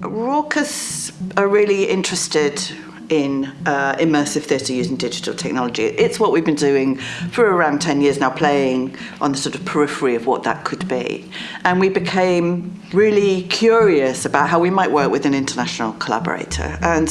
Raucous are really interested in uh, immersive theatre using digital technology. It's what we've been doing for around 10 years now, playing on the sort of periphery of what that could be. And we became really curious about how we might work with an international collaborator and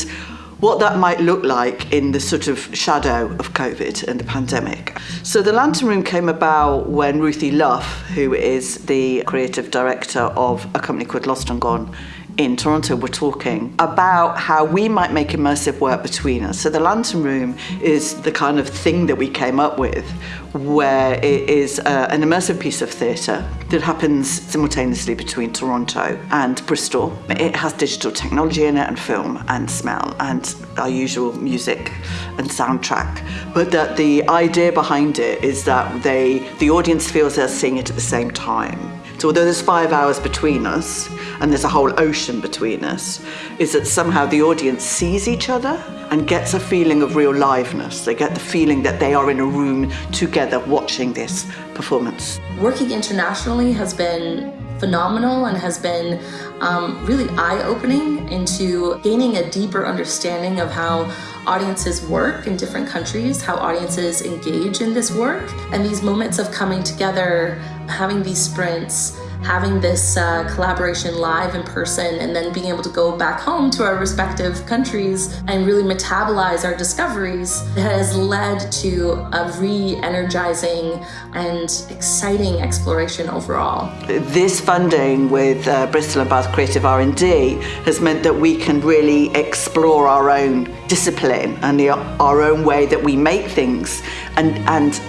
what that might look like in the sort of shadow of COVID and the pandemic. So the Lantern Room came about when Ruthie Luff, who is the creative director of a company called Lost and Gone in Toronto we were talking about how we might make immersive work between us. So the Lantern Room is the kind of thing that we came up with where it is uh, an immersive piece of theatre that happens simultaneously between Toronto and Bristol. It has digital technology in it and film and smell and our usual music and soundtrack. But that the idea behind it is that they, the audience feels they're seeing it at the same time. So although there's five hours between us and there's a whole ocean between us, is that somehow the audience sees each other and gets a feeling of real liveness. They get the feeling that they are in a room together watching this performance. Working internationally has been phenomenal and has been um, really eye-opening into gaining a deeper understanding of how audiences work in different countries, how audiences engage in this work, and these moments of coming together, having these sprints, having this uh, collaboration live in person and then being able to go back home to our respective countries and really metabolize our discoveries has led to a re-energizing and exciting exploration overall. This funding with uh, Bristol and Bath Creative R&D has meant that we can really explore our own discipline and the, our own way that we make things and, and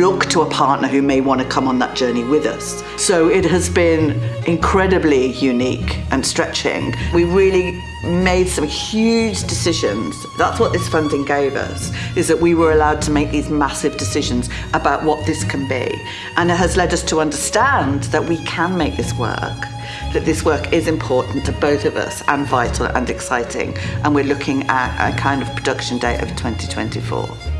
look to a partner who may want to come on that journey with us. So it has been incredibly unique and stretching. We really made some huge decisions. That's what this funding gave us, is that we were allowed to make these massive decisions about what this can be. And it has led us to understand that we can make this work that this work is important to both of us and vital and exciting and we're looking at a kind of production date of 2024.